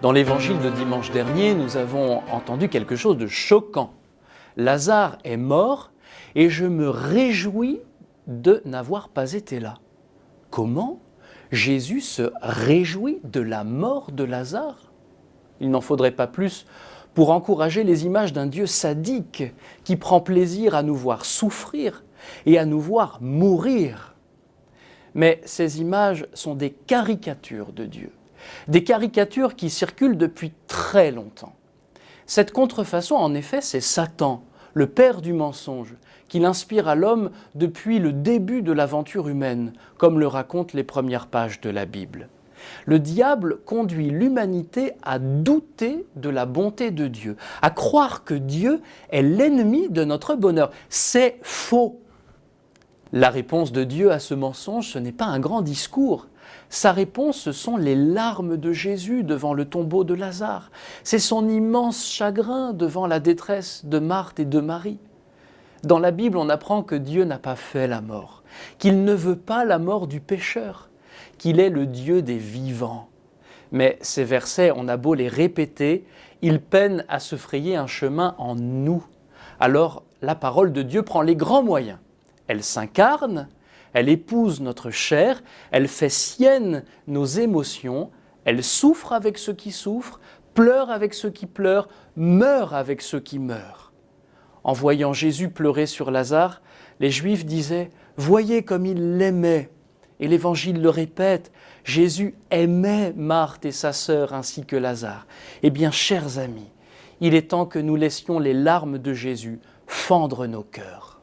Dans l'évangile de dimanche dernier, nous avons entendu quelque chose de choquant. Lazare est mort et je me réjouis de n'avoir pas été là. Comment Jésus se réjouit de la mort de Lazare? Il n'en faudrait pas plus pour encourager les images d'un Dieu sadique qui prend plaisir à nous voir souffrir et à nous voir mourir. Mais ces images sont des caricatures de Dieu des caricatures qui circulent depuis très longtemps. Cette contrefaçon, en effet, c'est Satan, le père du mensonge, qui l'inspire à l'homme depuis le début de l'aventure humaine, comme le racontent les premières pages de la Bible. Le diable conduit l'humanité à douter de la bonté de Dieu, à croire que Dieu est l'ennemi de notre bonheur. C'est faux. La réponse de Dieu à ce mensonge, ce n'est pas un grand discours, sa réponse, ce sont les larmes de Jésus devant le tombeau de Lazare. C'est son immense chagrin devant la détresse de Marthe et de Marie. Dans la Bible, on apprend que Dieu n'a pas fait la mort, qu'il ne veut pas la mort du pécheur, qu'il est le Dieu des vivants. Mais ces versets, on a beau les répéter, ils peinent à se frayer un chemin en nous. Alors la parole de Dieu prend les grands moyens. Elle s'incarne, elle épouse notre chair, elle fait sienne nos émotions, elle souffre avec ceux qui souffrent, pleure avec ceux qui pleurent, meurt avec ceux qui meurent. En voyant Jésus pleurer sur Lazare, les Juifs disaient Voyez comme il l'aimait. Et l'Évangile le répète Jésus aimait Marthe et sa sœur ainsi que Lazare. Eh bien, chers amis, il est temps que nous laissions les larmes de Jésus fendre nos cœurs.